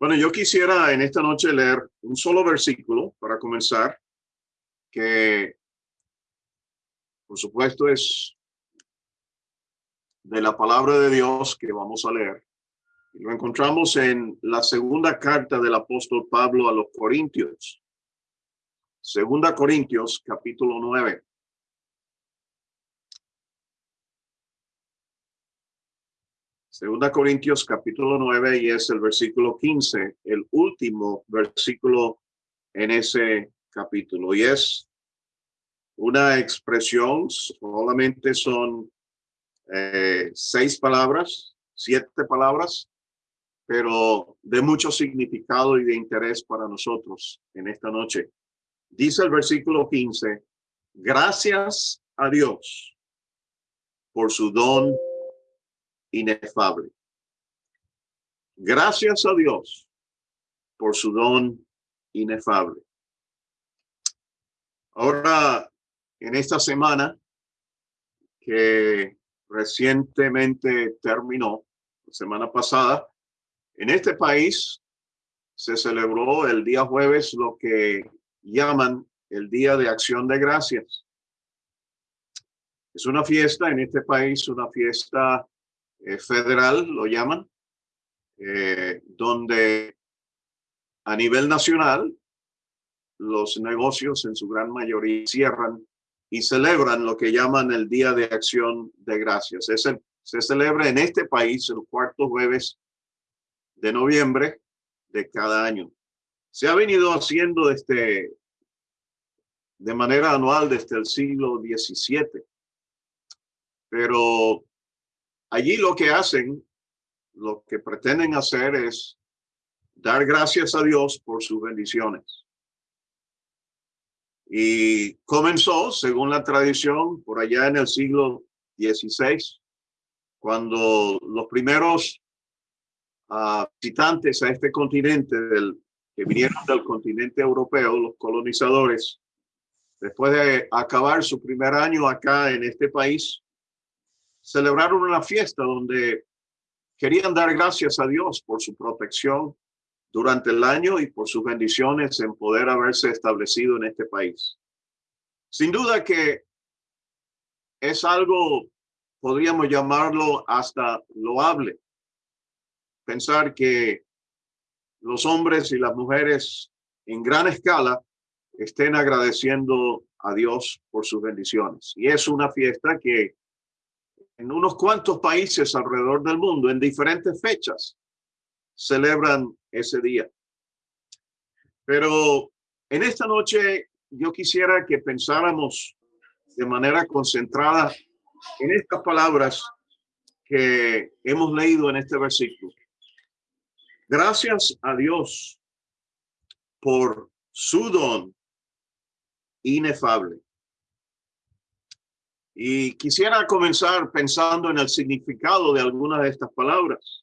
Bueno, yo quisiera en esta noche leer un solo versículo para comenzar, que por supuesto es de la palabra de Dios que vamos a leer. Lo encontramos en la segunda carta del apóstol Pablo a los Corintios. Segunda Corintios, capítulo 9. Segunda Corintios capítulo 9 y es el versículo 15, el último versículo en ese capítulo. Y es una expresión, solamente son eh, seis palabras, siete palabras, pero de mucho significado y de interés para nosotros en esta noche. Dice el versículo 15, gracias a Dios por su don inefable. Gracias a Dios por su don inefable. Ahora, en esta semana que recientemente terminó, semana pasada, en este país se celebró el día jueves lo que llaman el Día de Acción de Gracias. Es una fiesta en este país, una fiesta eh, federal, lo llaman, eh, donde a nivel nacional los negocios en su gran mayoría cierran y celebran lo que llaman el Día de Acción de Gracias. Es se celebra en este país el cuarto jueves de noviembre de cada año. Se ha venido haciendo desde, de manera anual desde el siglo XVII, pero Allí lo que hacen, lo que pretenden hacer es dar gracias a Dios por sus bendiciones. Y comenzó, según la tradición, por allá en el siglo XVI, cuando los primeros uh, visitantes a este continente, del, que vinieron del continente europeo, los colonizadores, después de acabar su primer año acá en este país, celebraron una fiesta donde querían dar gracias a Dios por su protección durante el año y por sus bendiciones en poder haberse establecido en este país. Sin duda que es algo, podríamos llamarlo hasta loable, pensar que los hombres y las mujeres en gran escala estén agradeciendo a Dios por sus bendiciones. Y es una fiesta que en unos cuantos países alrededor del mundo, en diferentes fechas, celebran ese día. Pero en esta noche yo quisiera que pensáramos de manera concentrada en estas palabras que hemos leído en este versículo. Gracias a Dios por su don inefable. Y quisiera comenzar pensando en el significado de algunas de estas palabras.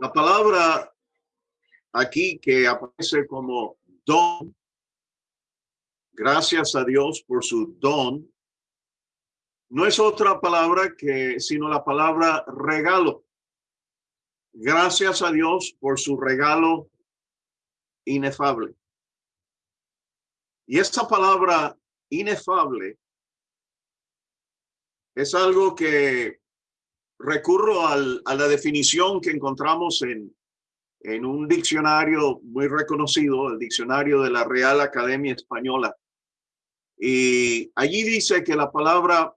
La palabra aquí que aparece como don, gracias a Dios por su don, no es otra palabra que sino la palabra regalo. Gracias a Dios por su regalo inefable. Y esta palabra inefable es algo que recurro a la definición que encontramos en, en un diccionario muy reconocido, el diccionario de la Real Academia Española. Y allí dice que la palabra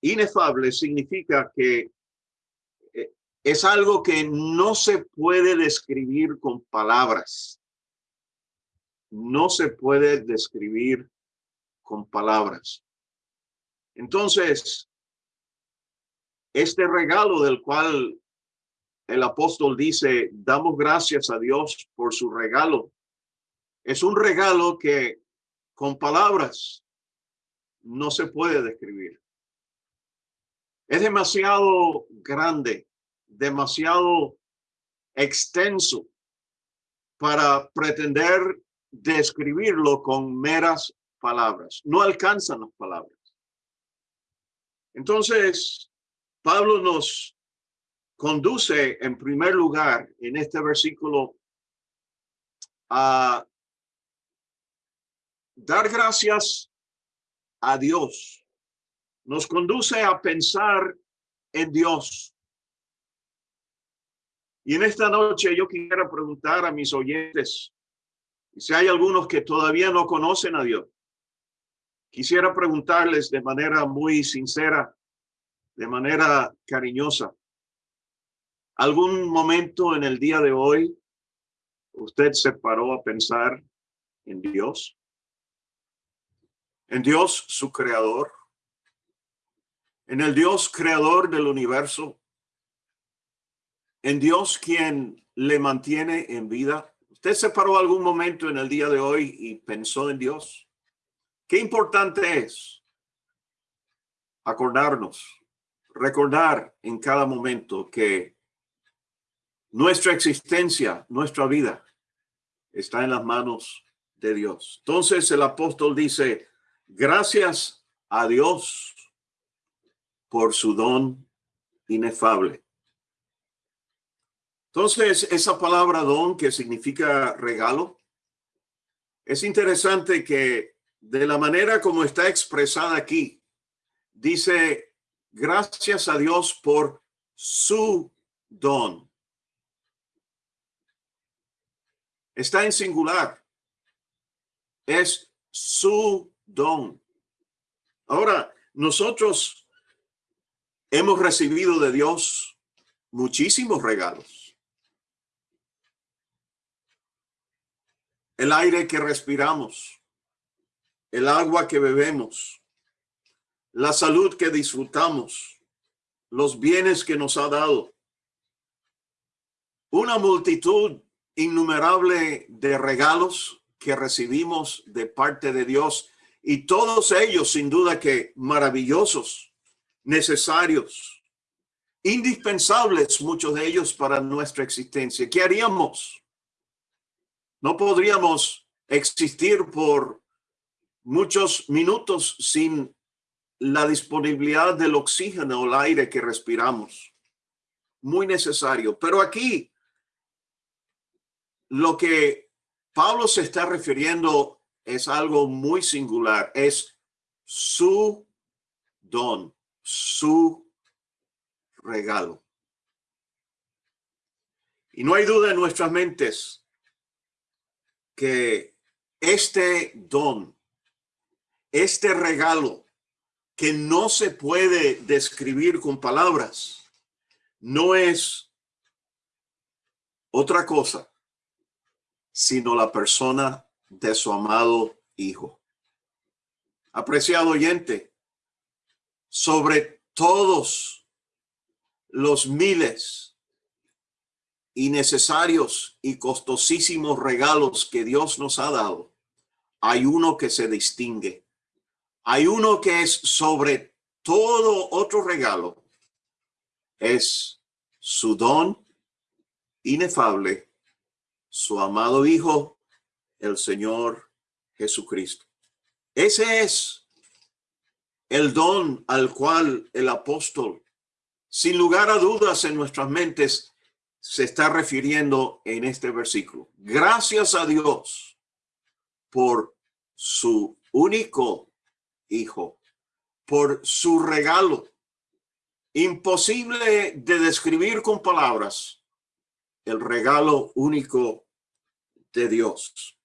inefable significa que eh, es algo que no se puede describir con palabras. No se puede describir con palabras. Entonces, este regalo del cual el apóstol dice, damos gracias a Dios por su regalo, es un regalo que con palabras no se puede describir. Es demasiado grande, demasiado extenso para pretender describirlo con meras palabras. No alcanzan las palabras. Entonces, Pablo nos conduce en primer lugar en este versículo a dar gracias a Dios. Nos conduce a pensar en Dios. Y en esta noche yo quisiera preguntar a mis oyentes, si hay algunos que todavía no conocen a Dios, quisiera preguntarles de manera muy sincera, de manera cariñosa, ¿algún momento en el día de hoy usted se paró a pensar en Dios? En Dios, su creador. En el Dios creador del universo. En Dios quien le mantiene en vida. ¿Usted se paró algún momento en el día de hoy y pensó en Dios? Qué importante es acordarnos, recordar en cada momento que nuestra existencia, nuestra vida está en las manos de Dios. Entonces el apóstol dice, gracias a Dios por su don inefable. Entonces, esa palabra don que significa regalo, es interesante que de la manera como está expresada aquí, dice, gracias a Dios por su don. Está en singular. Es su don. Ahora, nosotros hemos recibido de Dios muchísimos regalos. El aire que respiramos, el agua que bebemos, la salud que disfrutamos, los bienes que nos ha dado, una multitud innumerable de regalos que recibimos de parte de Dios y todos ellos sin duda que maravillosos, necesarios, indispensables muchos de ellos para nuestra existencia. ¿Qué haríamos? No podríamos existir por muchos minutos sin la disponibilidad del oxígeno o el aire que respiramos. Muy necesario. Pero aquí lo que Pablo se está refiriendo es algo muy singular, es su don, su regalo. Y no hay duda en nuestras mentes que este don, este regalo que no se puede describir con palabras, no es otra cosa sino la persona de su amado Hijo. Apreciado oyente, sobre todos los miles innecesarios y costosísimos regalos que Dios nos ha dado, hay uno que se distingue. Hay uno que es sobre todo otro regalo. Es su don inefable su amado Hijo, el Señor Jesucristo. Ese es el don al cual el apóstol, sin lugar a dudas en nuestras mentes, se está refiriendo en este versículo. Gracias a Dios por su único Hijo, por su regalo. Imposible de describir con palabras el regalo único de Dios.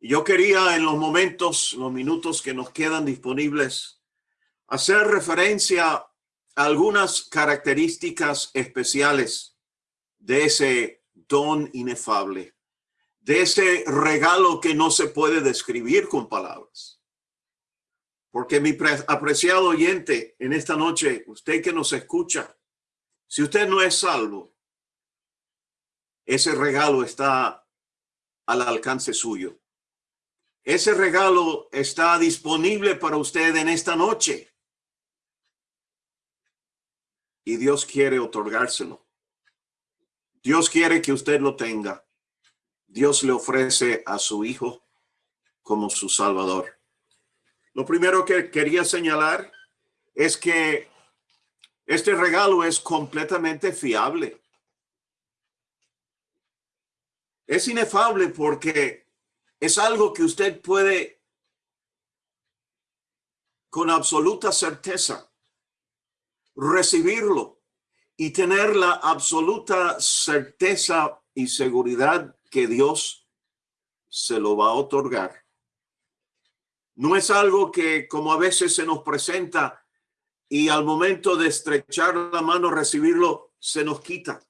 Yo quería en los momentos, los minutos que nos quedan disponibles, hacer referencia a algunas características especiales de ese don inefable, de ese regalo que no se puede describir con palabras. Porque mi apreciado oyente en esta noche, usted que nos escucha, si usted no es salvo, ese regalo está al alcance suyo. Ese regalo está disponible para usted en esta noche. Y Dios quiere otorgárselo. Dios quiere que usted lo tenga. Dios le ofrece a su hijo como su salvador. Lo primero que quería señalar es que Este regalo es completamente fiable. Es inefable porque es algo que usted puede con absoluta certeza recibirlo y tener la absoluta certeza y seguridad que Dios se lo va a otorgar. No es algo que como a veces se nos presenta y al momento de estrechar la mano, recibirlo, se nos quita,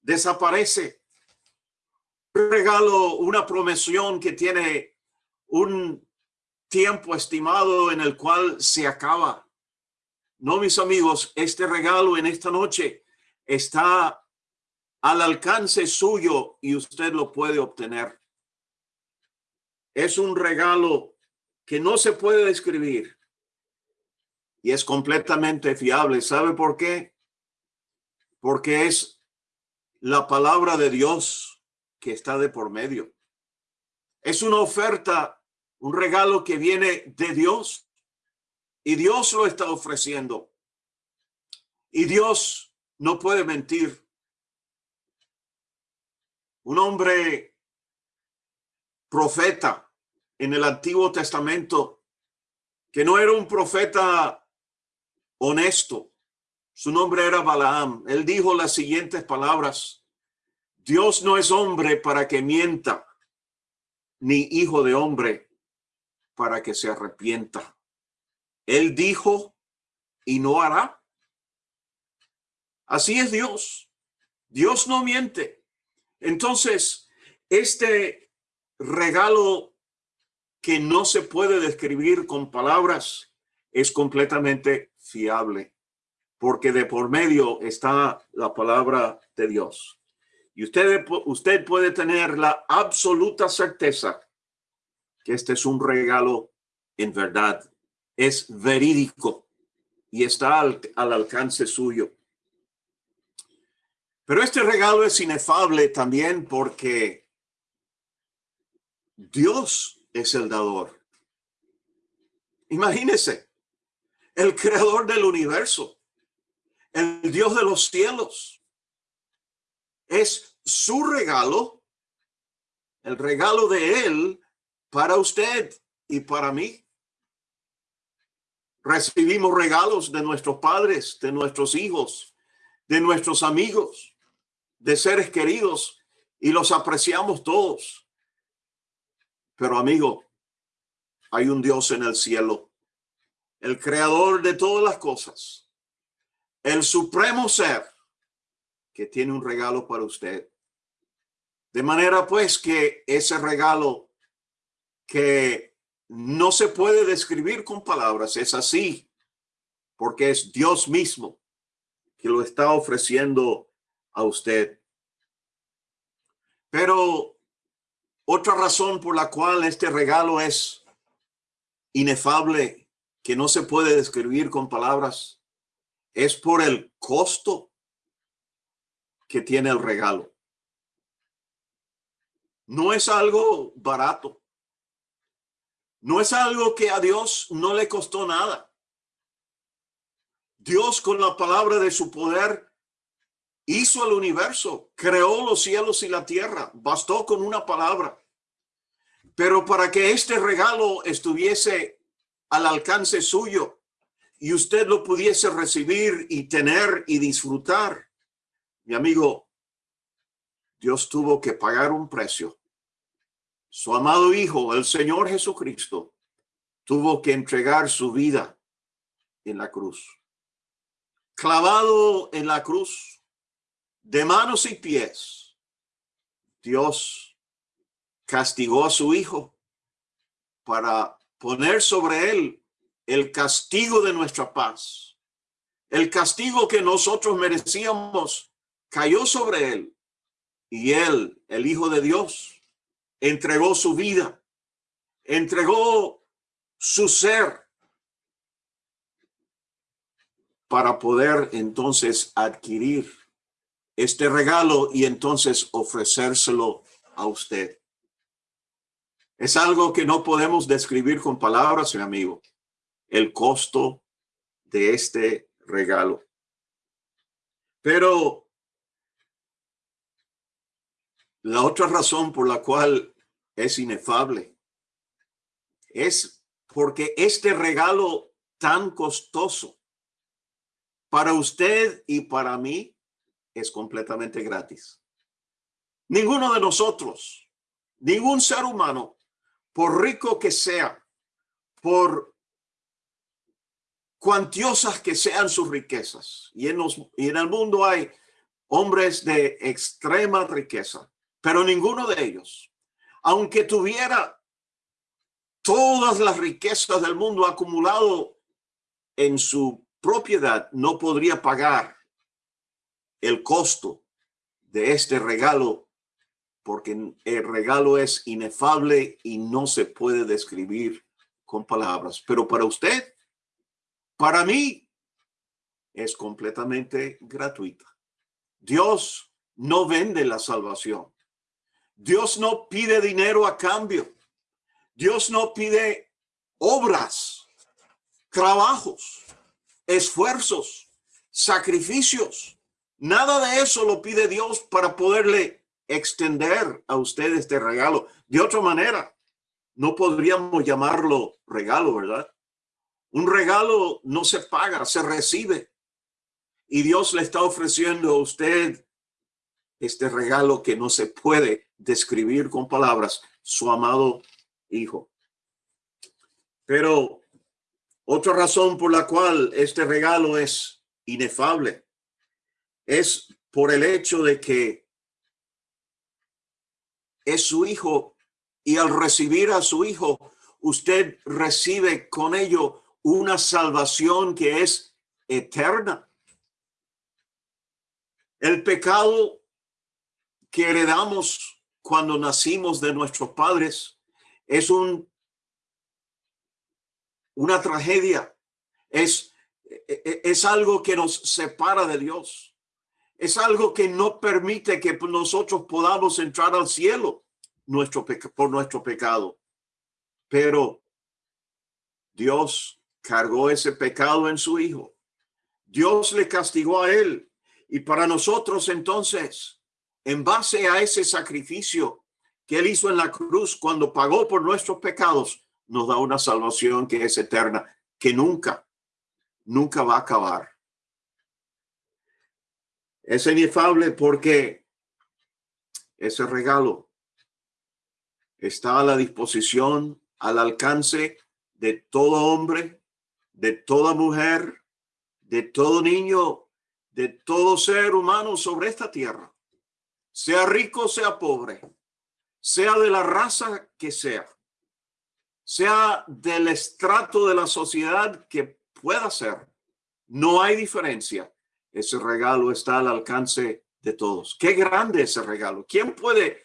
desaparece. Regalo, una promesión que tiene un tiempo estimado en el cual se acaba. No, mis amigos, este regalo en esta noche está al alcance suyo y usted lo puede obtener. Es un regalo que no se puede describir y es completamente fiable. ¿Sabe por qué? Porque es la palabra de Dios que está de por medio. Es una oferta, un regalo que viene de Dios y Dios lo está ofreciendo. Y Dios no puede mentir. Un hombre profeta en el Antiguo Testamento que no era un profeta honesto. Su nombre era Balaam. Él dijo las siguientes palabras. Dios no es hombre para que mienta, ni hijo de hombre para que se arrepienta. Él dijo y no hará. Así es Dios. Dios no miente. Entonces, este regalo que no se puede describir con palabras es completamente fiable, porque de por medio está la palabra de Dios. Y usted, usted puede tener la absoluta certeza que este es un regalo en verdad, es verídico y está al, al alcance suyo. Pero este regalo es inefable también porque Dios es el dador. Imagínese, el creador del universo, el Dios de los cielos. Es su regalo, el regalo de él para usted y para mí. Recibimos regalos de nuestros padres, de nuestros hijos, de nuestros amigos, de seres queridos y los apreciamos todos. Pero amigo, hay un Dios en el cielo el creador de todas las cosas, el supremo ser que tiene un regalo para usted. De manera pues que ese regalo que no se puede describir con palabras, es así, porque es Dios mismo que lo está ofreciendo a usted. Pero otra razón por la cual este regalo es inefable que no se puede describir con palabras, es por el costo que tiene el regalo. No es algo barato. No es algo que a Dios no le costó nada. Dios con la palabra de su poder hizo el universo, creó los cielos y la tierra. Bastó con una palabra. Pero para que este regalo estuviese al alcance suyo y usted lo pudiese recibir y tener y disfrutar. Mi amigo, Dios tuvo que pagar un precio. Su amado Hijo, el Señor Jesucristo, tuvo que entregar su vida en la cruz. Clavado en la cruz, de manos y pies, Dios castigó a su Hijo para poner sobre él el castigo de nuestra paz. El castigo que nosotros merecíamos cayó sobre él y él, el Hijo de Dios, entregó su vida, entregó su ser para poder entonces adquirir este regalo y entonces ofrecérselo a usted. Es algo que no podemos describir con palabras, mi amigo. El costo de este regalo. Pero la otra razón por la cual es inefable es porque este regalo tan costoso para usted y para mí es completamente gratis. Ninguno de nosotros, ningún ser humano, por rico que sea, por cuantiosas que sean sus riquezas, y en, los, en el mundo hay hombres de extrema riqueza, pero ninguno de ellos, aunque tuviera todas las riquezas del mundo acumulado en su propiedad, no podría pagar el costo de este regalo porque el regalo es inefable y no se puede describir con palabras. Pero para usted, para mí, es completamente gratuita. Dios no vende la salvación. Dios no pide dinero a cambio. Dios no pide obras, trabajos, esfuerzos, sacrificios. Nada de eso lo pide Dios para poderle extender a usted este regalo. De otra manera, no podríamos llamarlo regalo, ¿verdad? Un regalo no se paga, se recibe. Y Dios le está ofreciendo a usted este regalo que no se puede describir con palabras, su amado hijo. Pero otra razón por la cual este regalo es inefable es por el hecho de que es su hijo y al recibir a su hijo, usted recibe con ello una salvación que es eterna. El pecado que heredamos cuando nacimos de nuestros padres es un una tragedia, es, es algo que nos separa de Dios es algo que no permite que nosotros podamos entrar al cielo nuestro por nuestro pecado. Pero Dios cargó ese pecado en su Hijo. Dios le castigó a él. Y para nosotros entonces, en base a ese sacrificio que él hizo en la cruz cuando pagó por nuestros pecados, nos da una salvación que es eterna, que nunca, nunca va a acabar. Es inefable porque ese regalo está a la disposición, al alcance de todo hombre, de toda mujer, de todo niño, de todo ser humano sobre esta tierra, sea rico, sea pobre, sea de la raza que sea, sea del estrato de la sociedad que pueda ser. No hay diferencia ese regalo está al alcance de todos. Qué grande ese regalo. ¿Quién puede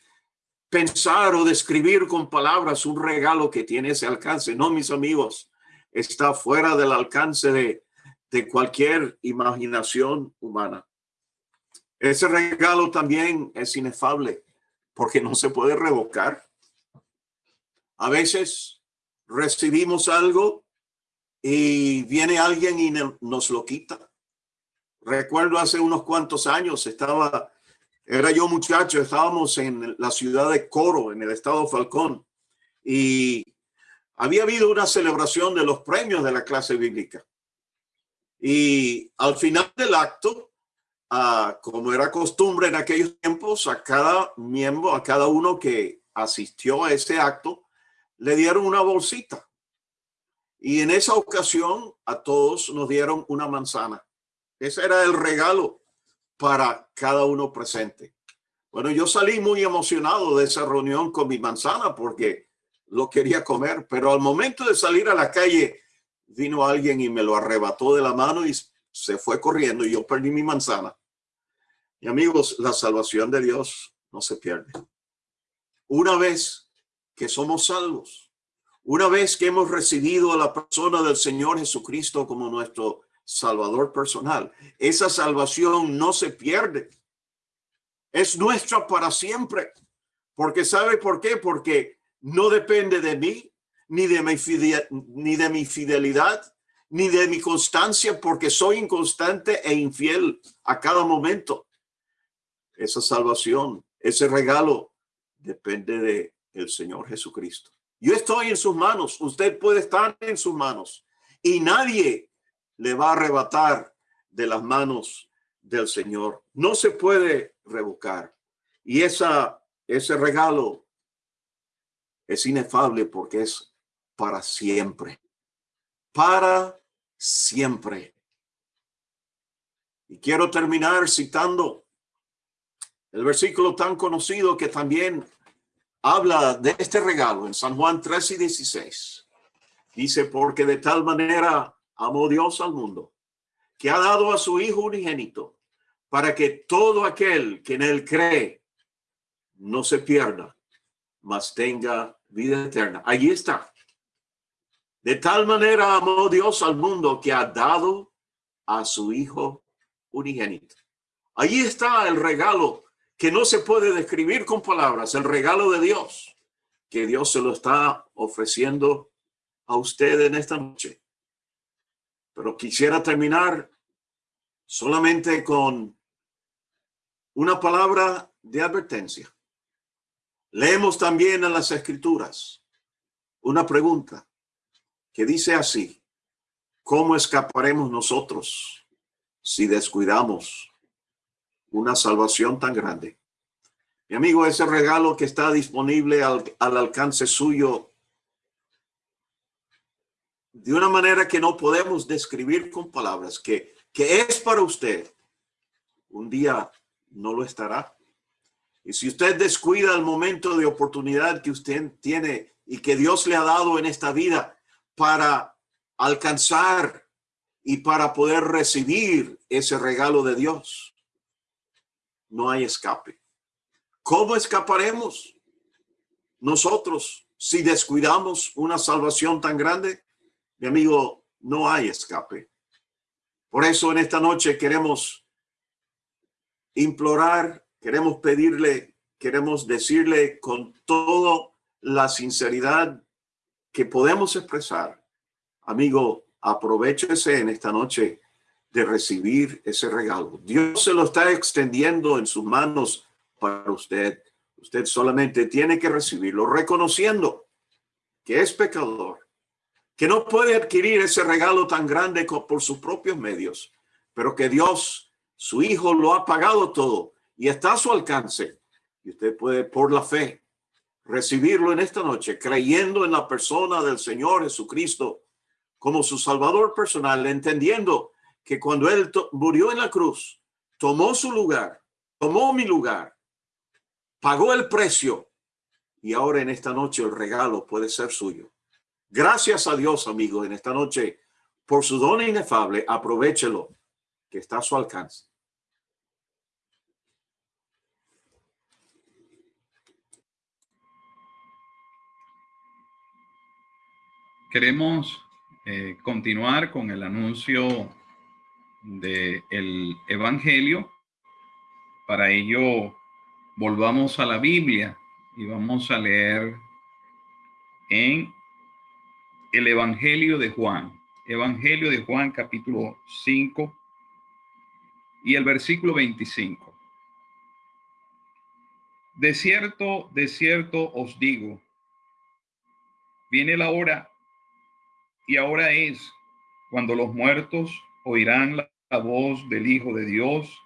pensar o describir con palabras un regalo que tiene ese alcance? No, mis amigos, está fuera del alcance de, de cualquier imaginación humana. Ese regalo también es inefable porque no se puede revocar. A veces recibimos algo y viene alguien y nos lo quita. Recuerdo hace unos cuantos años, estaba, era yo muchacho, estábamos en la ciudad de Coro, en el estado Falcón, y había habido una celebración de los premios de la clase bíblica. Y al final del acto, ah, como era costumbre en aquellos tiempos, a cada miembro, a cada uno que asistió a ese acto, le dieron una bolsita. Y en esa ocasión a todos nos dieron una manzana. Ese era el regalo para cada uno presente. Bueno, yo salí muy emocionado de esa reunión con mi manzana porque lo quería comer, pero al momento de salir a la calle vino alguien y me lo arrebató de la mano y se fue corriendo y yo perdí mi manzana. Y amigos, la salvación de Dios no se pierde. Una vez que somos salvos, una vez que hemos recibido a la persona del Señor Jesucristo como nuestro salvador personal. Esa salvación no se pierde. Es nuestra para siempre. Porque ¿sabe por qué? Porque no depende de mí, ni de mi, fidelidad, ni de mi fidelidad, ni de mi constancia porque soy inconstante e infiel a cada momento. Esa salvación, ese regalo depende de el Señor Jesucristo. Yo estoy en sus manos, usted puede estar en sus manos y nadie le va a arrebatar de las manos del Señor. No se puede revocar. Y esa, ese regalo es inefable porque es para siempre. Para siempre. Y quiero terminar citando el versículo tan conocido que también habla de este regalo en San Juan 3 y 16. Dice, porque de tal manera amó Dios al mundo, que ha dado a su Hijo unigénito, para que todo aquel que en él cree no se pierda, mas tenga vida eterna. Allí está. De tal manera amó Dios al mundo que ha dado a su Hijo unigénito. Allí está el regalo que no se puede describir con palabras, el regalo de Dios, que Dios se lo está ofreciendo a usted en esta noche. Pero quisiera terminar solamente con una palabra de advertencia. Leemos también en las escrituras una pregunta que dice así, ¿cómo escaparemos nosotros si descuidamos una salvación tan grande? Mi amigo, ese regalo que está disponible al, alcance suyo de una manera que no podemos describir con palabras, que, que es para usted, un día no lo estará. Y si usted descuida el momento de oportunidad que usted tiene y que Dios le ha dado en esta vida, para alcanzar y para poder recibir ese regalo de Dios. No hay escape. ¿Cómo escaparemos nosotros si descuidamos una salvación tan grande? Mi amigo, no hay escape. Por eso en esta noche queremos implorar, queremos pedirle, queremos decirle con toda la sinceridad que podemos expresar. Amigo, aprovechese en esta noche de recibir ese regalo. Dios se lo está extendiendo en sus manos para usted. Usted solamente tiene que recibirlo, reconociendo que es pecador, que no puede adquirir ese regalo tan grande por sus propios medios, pero que Dios, su Hijo, lo ha pagado todo y está a su alcance. Y usted puede, por la fe, recibirlo en esta noche, creyendo en la persona del Señor Jesucristo como su Salvador personal, entendiendo que cuando Él murió en la cruz, tomó su lugar, tomó mi lugar, pagó el precio y ahora en esta noche el regalo puede ser suyo. Gracias a Dios, amigo, en esta noche por su don inefable, aprovechelo que está a su alcance. Queremos eh, continuar con el anuncio del Evangelio. Para ello, volvamos a la Biblia y vamos a leer en el Evangelio de Juan. Evangelio de Juan capítulo 5 y el versículo 25. De cierto, de cierto os digo, viene la hora y ahora es cuando los muertos oirán la, voz del Hijo de Dios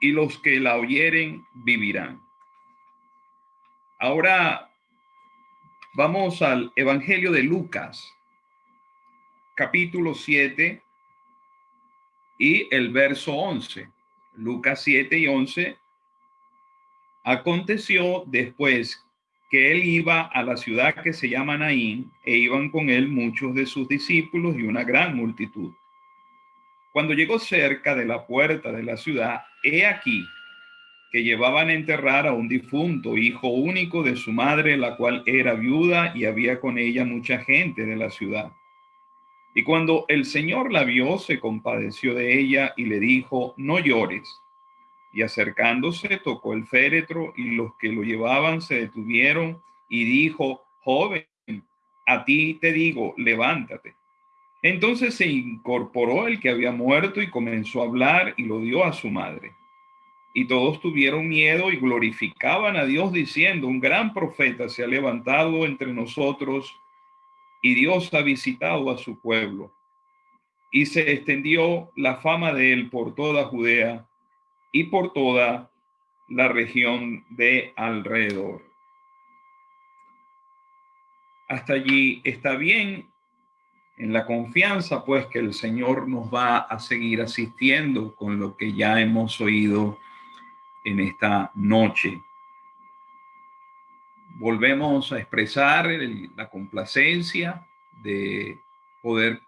y los que la oyeren vivirán. Ahora vamos al Evangelio de Lucas, capítulo 7 y el verso 11. Lucas 7 y 11. Aconteció después que él iba a la ciudad que se llama Naín e iban con él muchos de sus discípulos y una gran multitud. Cuando llegó cerca de la puerta de la ciudad, he aquí que llevaban a enterrar a un difunto, hijo único de su madre, la cual era viuda y había con ella mucha gente de la ciudad. Y cuando el Señor la vio, se compadeció de ella y le dijo, no llores y acercándose tocó el féretro y los que lo llevaban se detuvieron y dijo, joven, a ti te digo, levántate. Entonces se incorporó el que había muerto y comenzó a hablar y lo dio a su madre. Y todos tuvieron miedo y glorificaban a Dios diciendo, un gran profeta se ha levantado entre nosotros y Dios ha visitado a su pueblo. Y se extendió la fama de él por toda Judea y por toda la región de alrededor. Hasta allí está bien en la confianza, pues que el Señor nos va a seguir asistiendo con lo que ya hemos oído en esta noche. Volvemos a expresar la complacencia de poder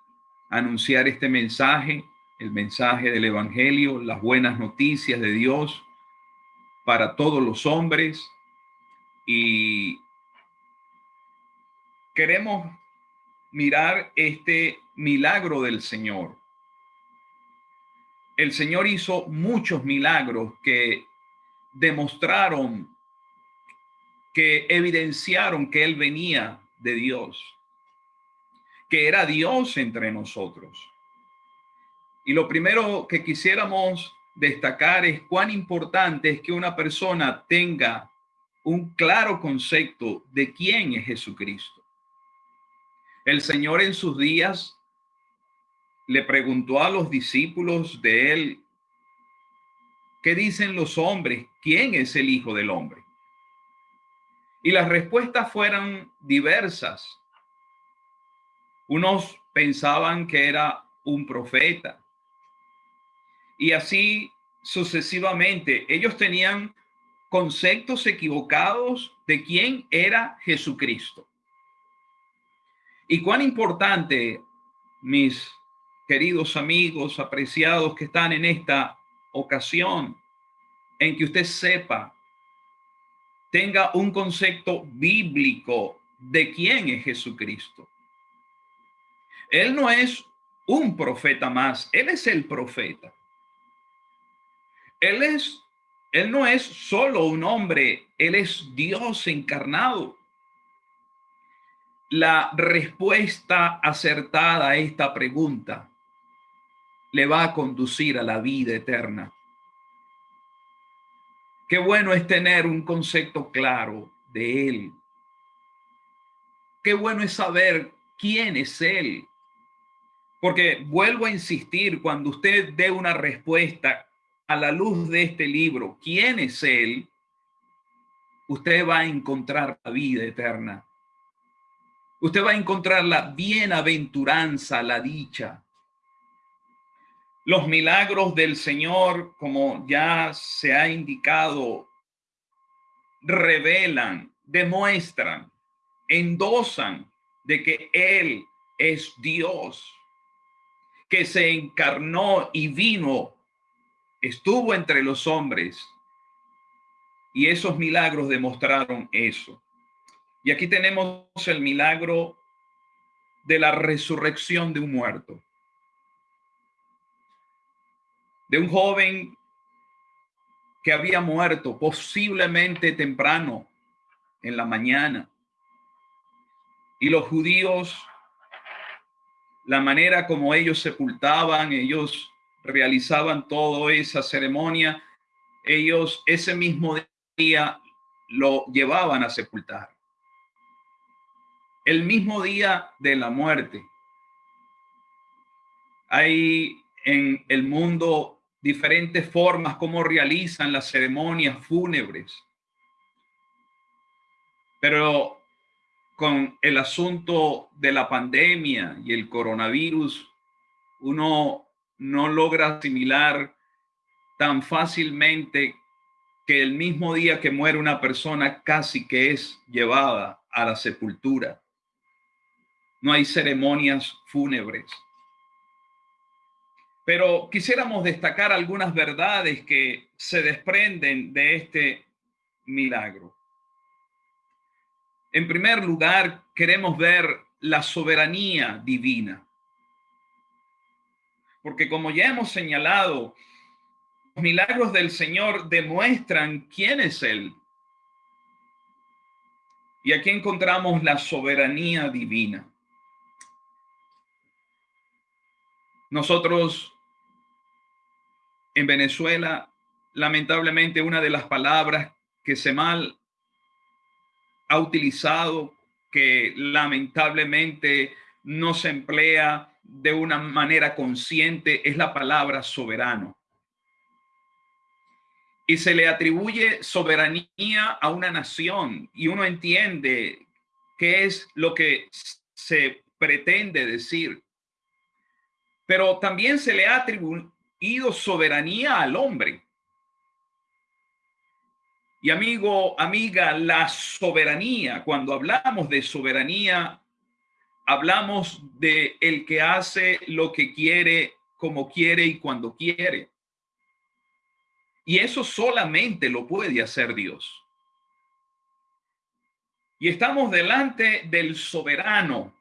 anunciar este mensaje, el mensaje del Evangelio, las buenas noticias de Dios para todos los hombres y queremos mirar este milagro del Señor. El Señor hizo muchos milagros que demostraron, que evidenciaron que Él venía de Dios, que era Dios entre nosotros. Y lo primero que quisiéramos destacar es cuán importante es que una persona tenga un claro concepto de quién es Jesucristo. El Señor en sus días le preguntó a los discípulos de él ¿Qué dicen los hombres? ¿Quién es el Hijo del Hombre? Y las respuestas fueron diversas. Unos pensaban que era un profeta. Y así sucesivamente. Ellos tenían conceptos equivocados de quién era Jesucristo. Y cuán importante, mis queridos amigos apreciados que están en esta ocasión en que usted sepa, tenga un concepto bíblico de quién es Jesucristo. Él no es un profeta más, él es el profeta. Él es, él no es solo un hombre, él es Dios encarnado. La respuesta acertada a esta pregunta le va a conducir a la vida eterna. Qué bueno es tener un concepto claro de Él. Qué bueno es saber quién es Él. Porque vuelvo a insistir, cuando usted dé una respuesta a la luz de este libro, quién es Él, usted va a encontrar la vida eterna. Usted va a encontrar la bienaventuranza, la dicha. Los milagros del Señor, como ya se ha indicado, revelan, demuestran, endosan de que Él es Dios, que se encarnó y vino, estuvo entre los hombres. Y esos milagros demostraron eso. Y aquí tenemos el milagro de la resurrección de un muerto de un joven que había muerto posiblemente temprano en la mañana. Y los judíos, la manera como ellos sepultaban, ellos realizaban toda esa ceremonia, ellos ese mismo día lo llevaban a sepultar. El mismo día de la muerte. Hay en el mundo diferentes formas como realizan las ceremonias fúnebres. Pero con el asunto de la pandemia y el coronavirus, uno no logra asimilar tan fácilmente que el mismo día que muere una persona casi que es llevada a la sepultura. No hay ceremonias fúnebres. Pero quisiéramos destacar algunas verdades que se desprenden de este milagro. En primer lugar, queremos ver la soberanía divina. Porque como ya hemos señalado, los milagros del Señor demuestran quién es Él. Y aquí encontramos la soberanía divina. Nosotros en Venezuela, lamentablemente, una de las palabras que se mal ha utilizado, que lamentablemente no se emplea de una manera consciente, es la palabra soberano. Y se le atribuye soberanía a una nación y uno entiende qué es lo que se pretende decir. Pero también se le ha soberanía al hombre. Y amigo, amiga, la soberanía, cuando hablamos de soberanía, hablamos de el que hace lo que quiere, como quiere y cuando quiere. Y eso solamente lo puede hacer Dios. Y estamos delante del soberano,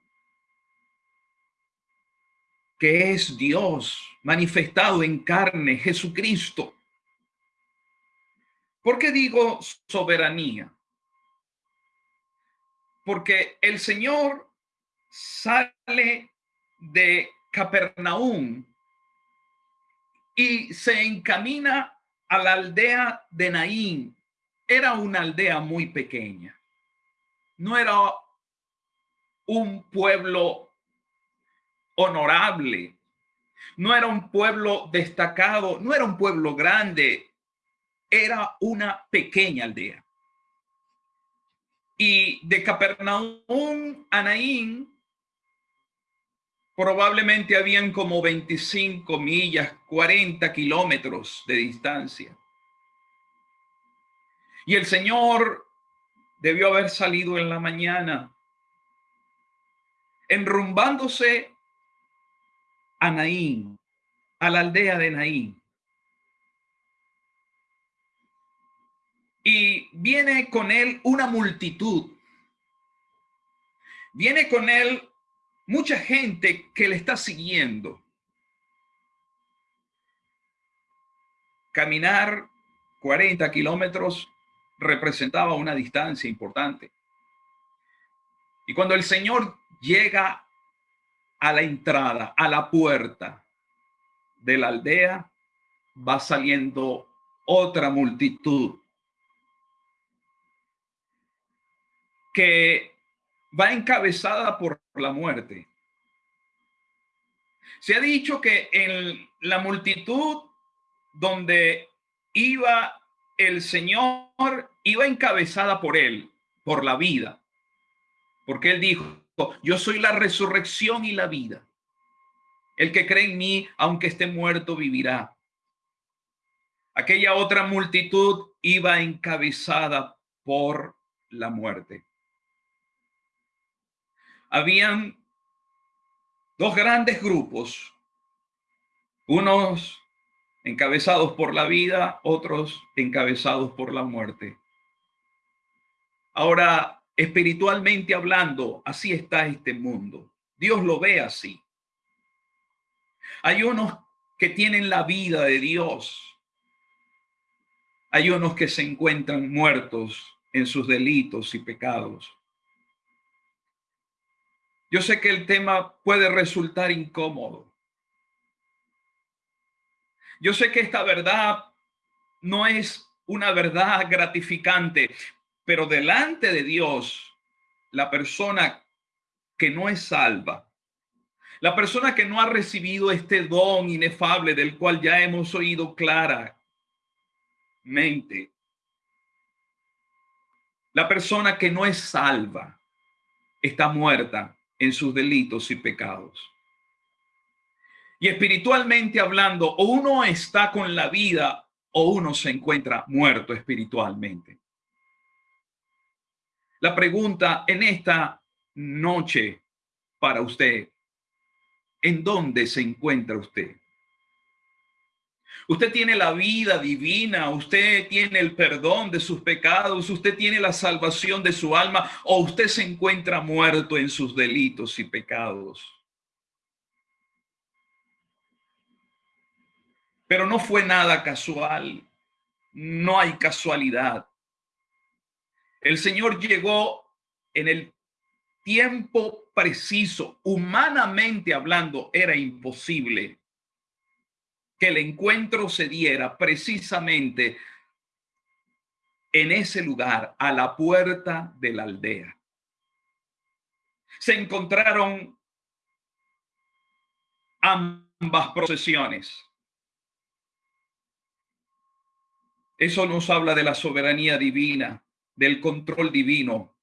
que es Dios manifestado en carne, Jesucristo. ¿Por qué digo soberanía? Porque el Señor sale de Capernaum y se encamina a la aldea de Naín. Era una aldea muy pequeña. No era un pueblo honorable. No era un pueblo destacado. No era un pueblo grande era una pequeña aldea. Y de Capernaum a Naín probablemente habían como 25 millas, 40 kilómetros de distancia. Y el Señor debió haber salido en la mañana, enrumbándose a Naín, a la aldea de Naín. y viene con él una multitud. Viene con él mucha gente que le está siguiendo. Caminar 40 kilómetros representaba una distancia importante. Y cuando el Señor llega a la entrada, a la puerta de la aldea, va saliendo otra multitud que va encabezada por la muerte. Se ha dicho que en la multitud donde iba el Señor, iba encabezada por él, por la vida. Porque él dijo, yo soy la resurrección y la vida. El que cree en mí, aunque esté muerto, vivirá. Aquella otra multitud iba encabezada por la muerte habían dos grandes grupos, unos encabezados por la vida, otros encabezados por la muerte. Ahora, espiritualmente hablando, así está este mundo. Dios lo ve así. Hay unos que tienen la vida de Dios. Hay unos que se encuentran muertos en sus delitos y pecados. Yo sé que el tema puede resultar incómodo. Yo sé que esta verdad no es una verdad gratificante, pero delante de Dios, la persona que no es salva, la persona que no ha recibido este don inefable del cual ya hemos oído claramente, la persona que no es salva está muerta en sus delitos y pecados. Y espiritualmente hablando, o uno está con la vida o uno se encuentra muerto espiritualmente. La pregunta en esta noche para usted, ¿en dónde se encuentra usted? Usted tiene la vida divina, usted tiene el perdón de sus pecados, usted tiene la salvación de su alma o usted se encuentra muerto en sus delitos y pecados. Pero no fue nada casual, no hay casualidad. El Señor llegó en el tiempo preciso, humanamente hablando, era imposible que el encuentro se diera precisamente en ese lugar, a la puerta de la aldea. Se encontraron ambas procesiones. Eso nos habla de la soberanía divina, del control divino.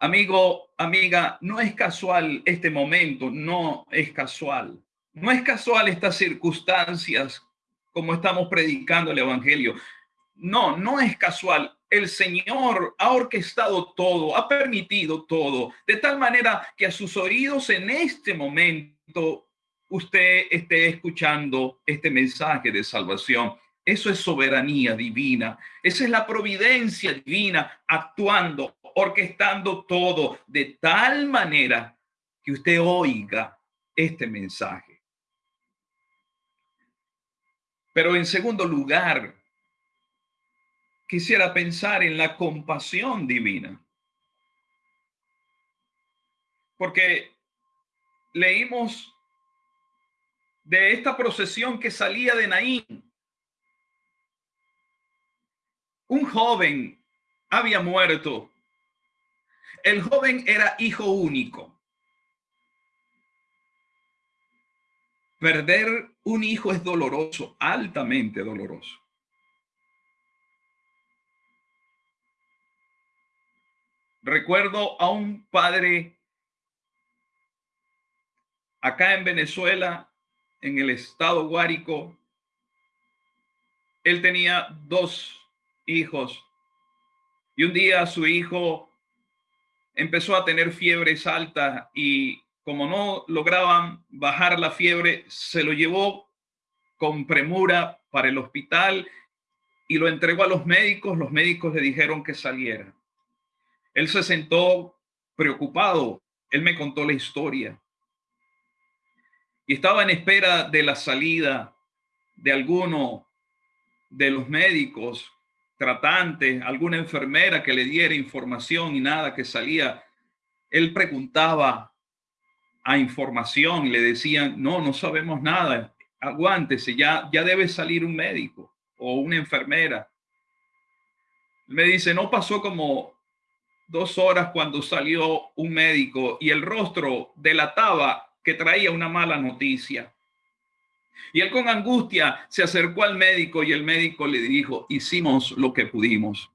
Amigo, amiga, no es casual este momento, no es casual. No es casual estas circunstancias como estamos predicando el Evangelio. No, no es casual. El Señor ha orquestado todo, ha permitido todo, de tal manera que a sus oídos en este momento usted esté escuchando este mensaje de salvación. Eso es soberanía divina. Esa es la providencia divina actuando, orquestando todo de tal manera que usted oiga este mensaje. Pero en segundo lugar, quisiera pensar en la compasión divina. Porque leímos de esta procesión que salía de Naín. Un joven había muerto. El joven era hijo único. Perder un hijo es doloroso, altamente doloroso. Recuerdo a un padre acá en Venezuela, en el estado Guárico. Él tenía dos hijos y un día su hijo empezó a tener fiebres altas y como no lograban bajar la fiebre, se lo llevó con premura para el hospital y lo entregó a los médicos. Los médicos le dijeron que saliera. Él se sentó preocupado. Él me contó la historia. Y estaba en espera de la salida de alguno de los médicos tratantes, alguna enfermera que le diera información y nada que salía. Él preguntaba a información le decían, no, no sabemos nada, aguántese, ya, ya debe salir un médico o una enfermera. Me dice, no pasó como dos horas cuando salió un médico y el rostro delataba que traía una mala noticia. Y él con angustia se acercó al médico y el médico le dijo, hicimos lo que pudimos,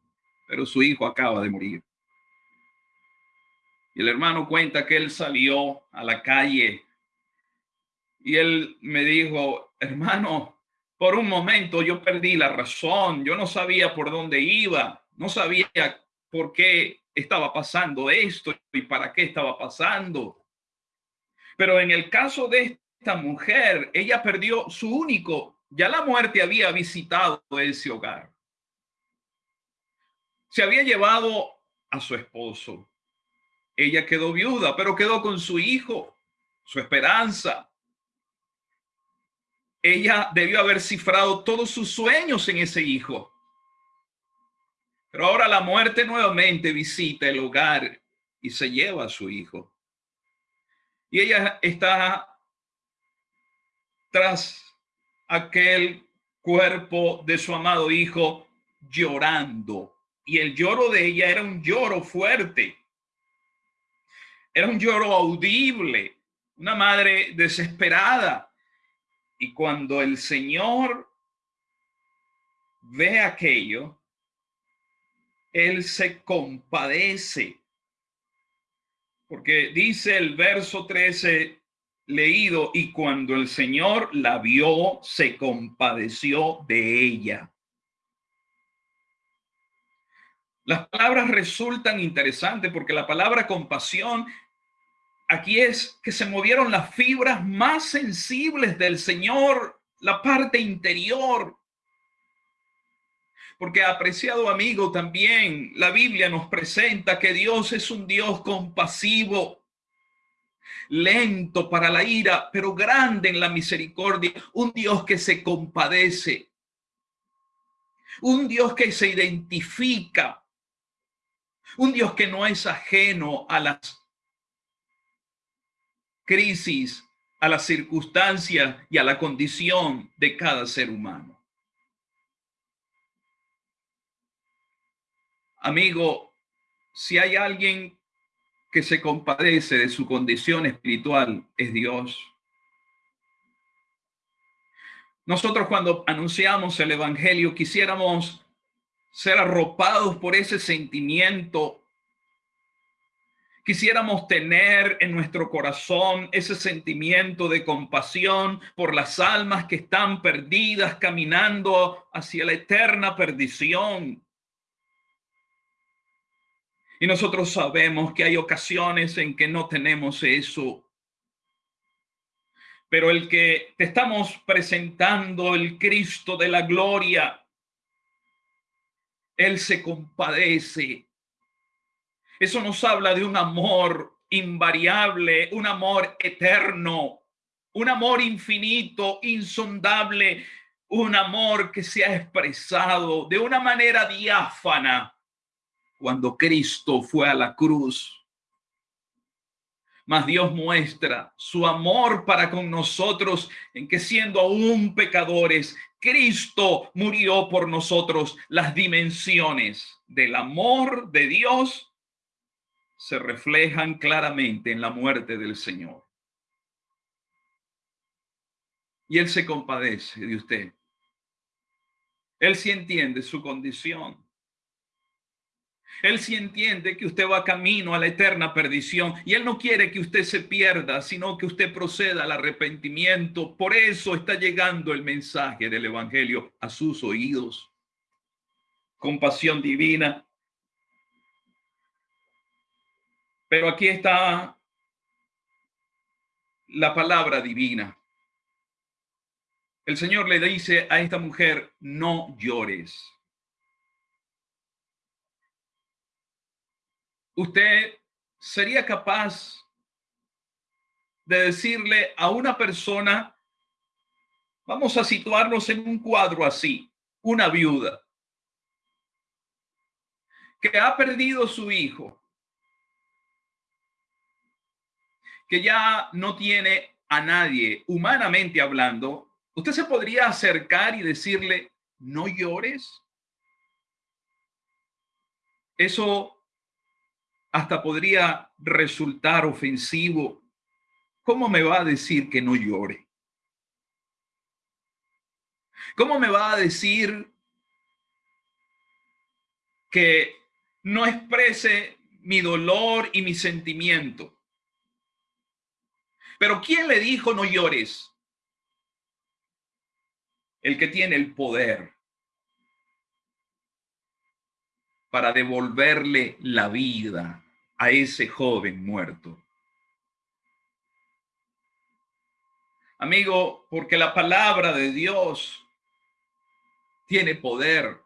pero su hijo acaba de morir. Y el hermano cuenta que él salió a la calle y él me dijo, hermano, por un momento yo perdí la razón, yo no sabía por dónde iba, no sabía por qué estaba pasando esto y para qué estaba pasando. Pero en el caso de esta mujer, ella perdió su único, ya la muerte había visitado ese hogar. Se había llevado a su esposo. Ella quedó viuda, pero quedó con su hijo, su esperanza. Ella debió haber cifrado todos sus sueños en ese hijo. Pero ahora la muerte nuevamente visita el hogar y se lleva a su hijo. Y ella está tras aquel cuerpo de su amado hijo llorando. Y el lloro de ella era un lloro fuerte. Era un lloro audible, una madre desesperada. Y cuando el Señor ve aquello, él se compadece. Porque dice el verso 13 leído, y cuando el Señor la vio, se compadeció de ella. Las palabras resultan interesantes porque la palabra compasión aquí es que se movieron las fibras más sensibles del Señor, la parte interior, porque apreciado amigo, también la Biblia nos presenta que Dios es un Dios compasivo, lento para la ira, pero grande en la misericordia, un Dios que se compadece, un Dios que se identifica, Un Dios que no es ajeno a las crisis, a las circunstancias y a la condición de cada ser humano. Amigo, si hay alguien que se compadece de su condición espiritual, es Dios. Nosotros cuando anunciamos el Evangelio quisiéramos ser arropados por ese sentimiento. Quisiéramos tener en nuestro corazón ese sentimiento de compasión por las almas que están perdidas, caminando hacia la eterna perdición. Y nosotros sabemos que hay ocasiones en que no tenemos eso. Pero el que te estamos presentando, el Cristo de la gloria, Él se compadece. Eso nos habla de un amor invariable, un amor eterno, un amor infinito, insondable, un amor que se ha expresado de una manera diáfana cuando Cristo fue a la cruz. Mas Dios muestra su amor para con nosotros en que siendo aún pecadores, Cristo murió por nosotros. Las dimensiones del amor de Dios se reflejan claramente en la muerte del Señor. Y Él se compadece de usted. Él sí entiende su condición. Él sí entiende que usted va camino a la eterna perdición y Él no quiere que usted se pierda, sino que usted proceda al arrepentimiento. Por eso está llegando el mensaje del Evangelio a sus oídos. Compasión divina. Pero aquí está la palabra divina. El Señor le dice a esta mujer, no llores. Usted sería capaz de decirle a una persona, vamos a situarnos en un cuadro así, una viuda, que ha perdido su hijo, que ya no tiene a nadie, humanamente hablando, usted se podría acercar y decirle, no llores. Eso hasta podría resultar ofensivo. ¿Cómo me va a decir que no llore? ¿Cómo me va a decir que no exprese mi dolor y mi sentimiento? Pero ¿quién le dijo no llores? El que tiene el poder para devolverle la vida a ese joven muerto. Amigo, porque la palabra de Dios tiene poder.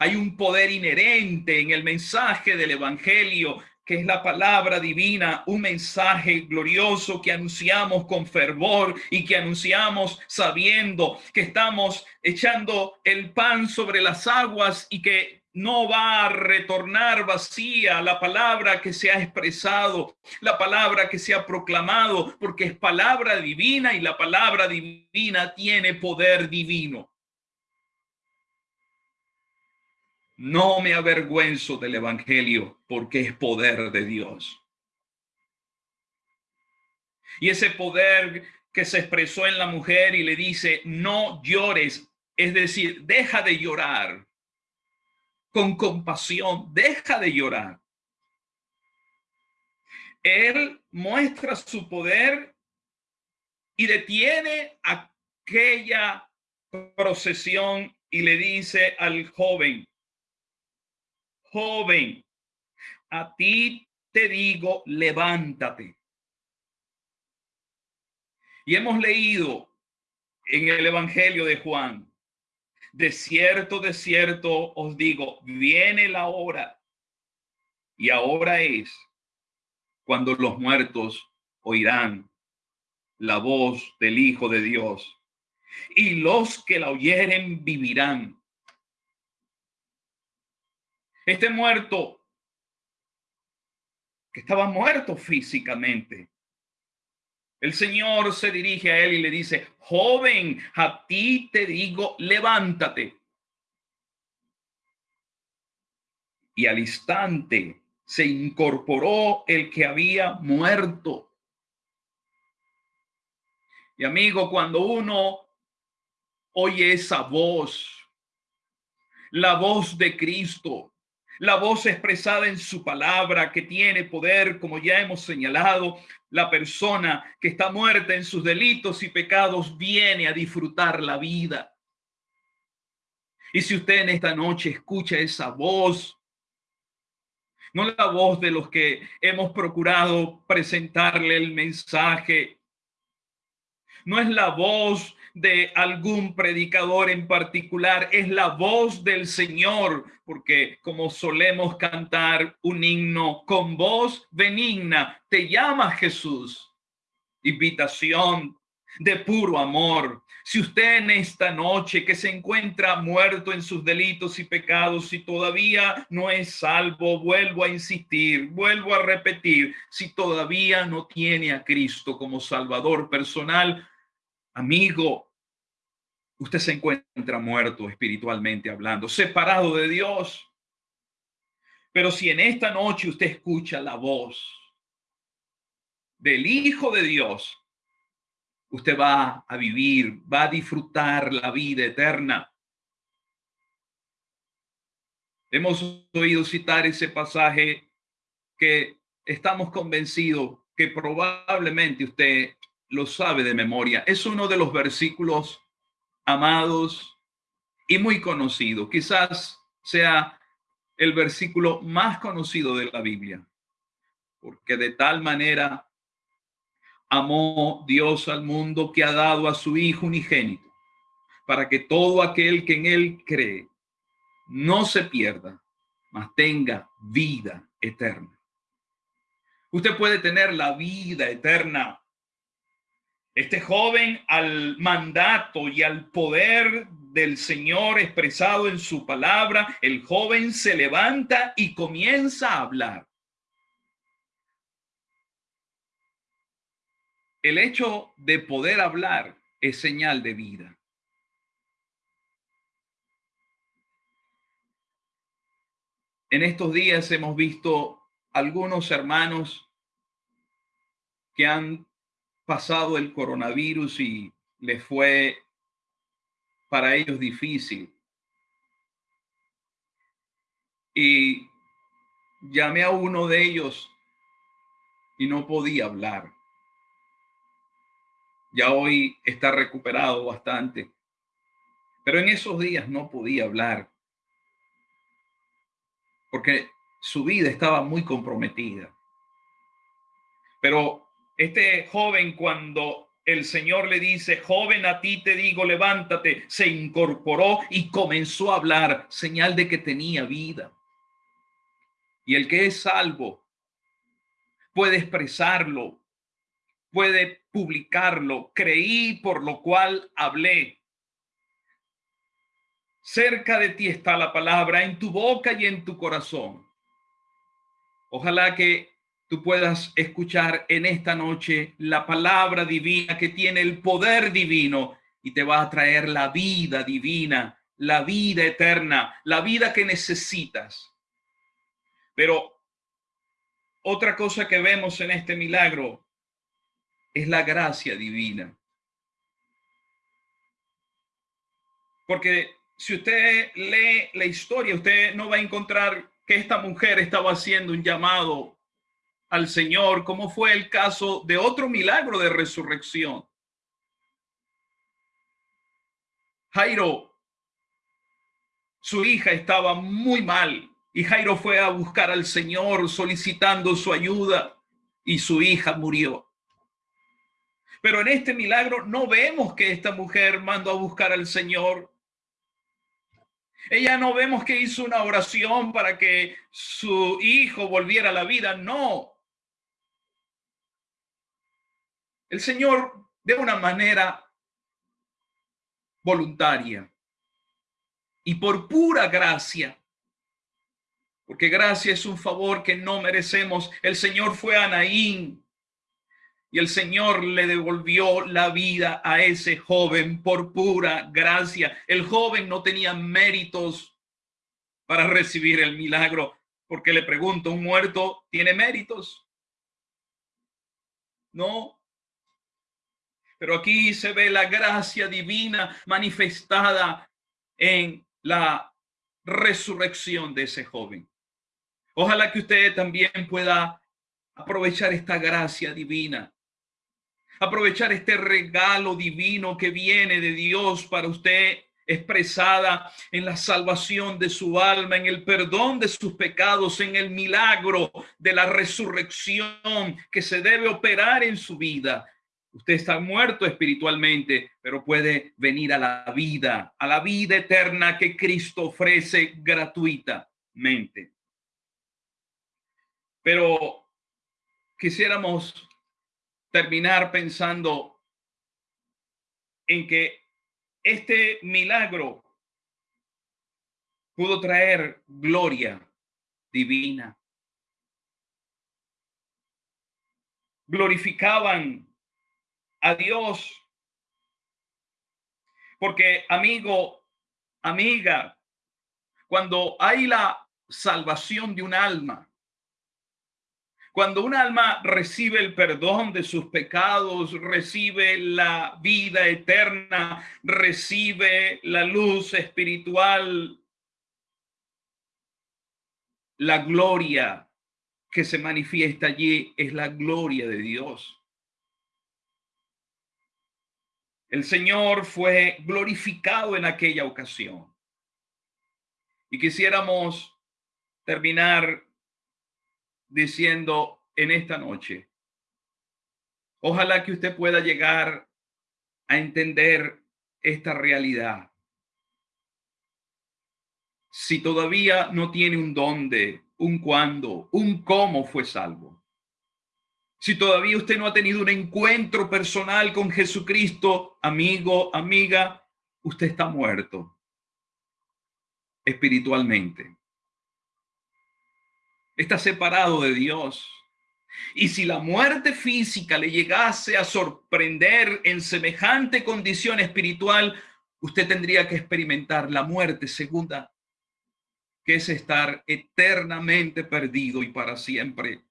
Hay un poder inherente en el mensaje del Evangelio que es la palabra divina, un mensaje glorioso que anunciamos con fervor y que anunciamos sabiendo que estamos echando el pan sobre las aguas y que no va a retornar vacía la palabra que se ha expresado, la palabra que se ha proclamado, porque es palabra divina y la palabra divina tiene poder divino. No me avergüenzo del Evangelio porque es poder de Dios. Y ese poder que se expresó en la mujer y le dice, no llores, es decir, deja de llorar con compasión, deja de llorar. Él muestra su poder y detiene aquella procesión y le dice al joven, joven, a ti te digo, levántate. Y hemos leído en el Evangelio de Juan de cierto, de cierto os digo, viene la hora y ahora es cuando los muertos oirán la voz del Hijo de Dios y los que la oyeren vivirán. Este muerto, que estaba muerto físicamente, el Señor se dirige a él y le dice, joven, a ti te digo, levántate. Y al instante se incorporó el que había muerto. Y amigo, cuando uno oye esa voz, la voz de Cristo, la voz expresada en su palabra que tiene poder, como ya hemos señalado, la persona que está muerta en sus delitos y pecados viene a disfrutar la vida. Y si usted en esta noche escucha esa voz, no la voz de los que hemos procurado presentarle el mensaje. No es la voz de algún predicador en particular, es la voz del Señor, porque como solemos cantar un himno con voz benigna, te llama Jesús. Invitación de puro amor, si usted en esta noche que se encuentra muerto en sus delitos y pecados y todavía no es salvo, vuelvo a insistir, vuelvo a repetir, si todavía no tiene a Cristo como Salvador personal, amigo, usted se encuentra muerto espiritualmente hablando, separado de Dios. Pero si en esta noche usted escucha la voz del Hijo de Dios, usted va a vivir, va a disfrutar la vida eterna. Hemos oído citar ese pasaje que estamos convencidos que probablemente usted lo sabe de memoria. Es uno de los versículos amados y muy conocido. Quizás sea el versículo más conocido de la Biblia, porque de tal manera amó Dios al mundo que ha dado a su Hijo unigénito, para que todo aquel que en él cree no se pierda, mas tenga vida eterna. Usted puede tener la vida eterna. Este joven al mandato y al poder del Señor expresado en su palabra, el joven se levanta y comienza a hablar. El hecho de poder hablar es señal de vida. En estos días hemos visto algunos hermanos que han pasado el coronavirus y les fue para ellos difícil. Y llamé a uno de ellos y no podía hablar ya hoy está recuperado bastante. Pero en esos días no podía hablar porque su vida estaba muy comprometida. Pero este joven cuando el Señor le dice, joven, a ti te digo, levántate, se incorporó y comenzó a hablar, señal de que tenía vida. Y el que es salvo puede expresarlo puede publicarlo. Creí, por lo cual hablé. Cerca de ti está la palabra, en tu boca y en tu corazón. Ojalá que tú puedas escuchar en esta noche la palabra divina que tiene el poder divino y te va a traer la vida divina, la vida eterna, la vida que necesitas. Pero otra cosa que vemos en este milagro es la gracia divina. Porque si usted lee la historia, usted no va a encontrar que esta mujer estaba haciendo un llamado al Señor, como fue el caso de otro milagro de resurrección. Jairo, su hija estaba muy mal y Jairo fue a buscar al Señor solicitando su ayuda y su hija murió. Pero en este milagro no vemos que esta mujer mandó a buscar al Señor. Ella no vemos que hizo una oración para que su hijo volviera a la vida. No. El Señor de una manera voluntaria y por pura gracia Porque gracia es un favor que no merecemos. El Señor fue a Naín y el Señor le devolvió la vida a ese joven por pura gracia. El joven no tenía méritos para recibir el milagro, porque le pregunto, ¿un muerto tiene méritos? No. Pero aquí se ve la gracia divina manifestada en la resurrección de ese joven. Ojalá que usted también pueda aprovechar esta gracia divina aprovechar este regalo divino que viene de Dios para usted expresada en la salvación de su alma, en el perdón de sus pecados, en el milagro de la resurrección que se debe operar en su vida. Usted está muerto espiritualmente, pero puede venir a la vida, a la vida eterna que Cristo ofrece gratuitamente. Pero quisiéramos terminar pensando en que este milagro pudo traer gloria divina. Glorificaban a Dios. Porque amigo, amiga, cuando hay la salvación de un alma, cuando un alma recibe el perdón de sus pecados, recibe la vida eterna, recibe la luz espiritual, la gloria que se manifiesta allí es la gloria de Dios. El Señor fue glorificado en aquella ocasión. Y quisiéramos terminar diciendo en esta noche, ojalá que usted pueda llegar a entender esta realidad. Si todavía no tiene un dónde, un cuándo, un cómo fue salvo. Si todavía usted no ha tenido un encuentro personal con Jesucristo, amigo, amiga, usted está muerto espiritualmente está separado de Dios. Y si la muerte física le llegase a sorprender en semejante condición espiritual, usted tendría que experimentar la muerte segunda, que es estar eternamente perdido y para siempre.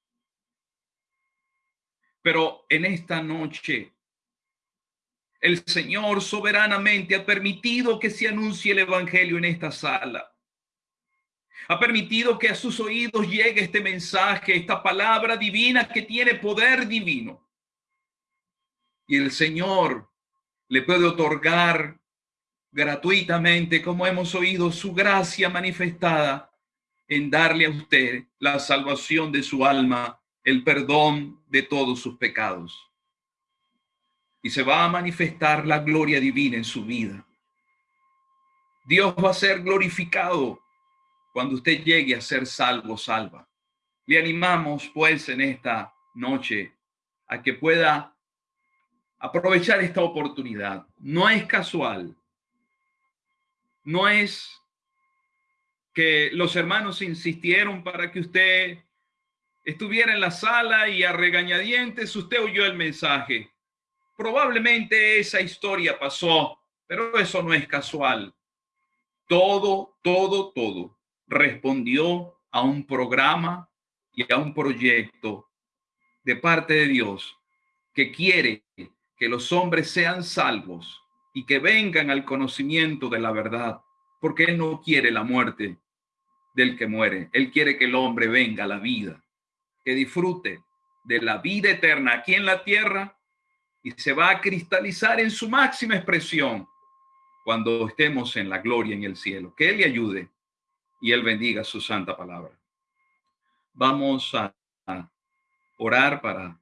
Pero en esta noche, el Señor soberanamente ha permitido que se anuncie el Evangelio en esta sala ha permitido que a sus oídos llegue este mensaje, esta palabra divina que tiene poder divino. Y el Señor le puede otorgar gratuitamente, como hemos oído, su gracia manifestada en darle a usted la salvación de su alma, el perdón de todos sus pecados. Y se va a manifestar la gloria divina en su vida. Dios va a ser glorificado cuando usted llegue a ser salvo, salva. Le animamos pues en esta noche a que pueda aprovechar esta oportunidad. No es casual. No es que los hermanos insistieron para que usted estuviera en la sala y a regañadientes usted oyó el mensaje. Probablemente esa historia pasó, pero eso no es casual. Todo, todo, todo respondió a un programa y a un proyecto de parte de Dios que quiere que los hombres sean salvos y que vengan al conocimiento de la verdad, porque Él no quiere la muerte del que muere. Él quiere que el hombre venga a la vida, que disfrute de la vida eterna aquí en la tierra y se va a cristalizar en su máxima expresión cuando estemos en la gloria en el cielo. Que Él le ayude y Él bendiga su santa palabra. Vamos a, orar para